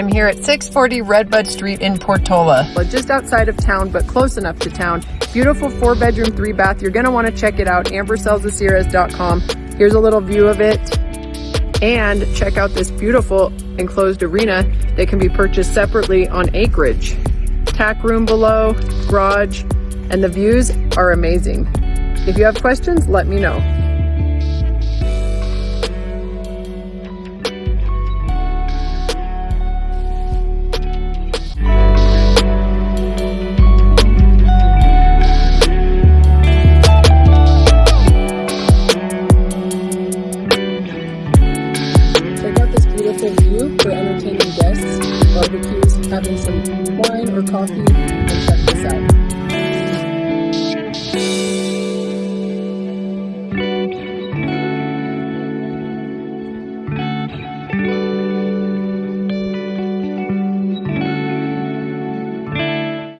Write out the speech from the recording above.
I'm here at 640 Redbud Street in Portola. Well, Just outside of town, but close enough to town. Beautiful four bedroom, three bath. You're gonna wanna check it out, ambersellsasierras.com. Here's a little view of it. And check out this beautiful enclosed arena that can be purchased separately on acreage. Tack room below, garage, and the views are amazing. If you have questions, let me know. Beautiful view for entertaining guests, barbecues, having some wine or coffee, and check this out.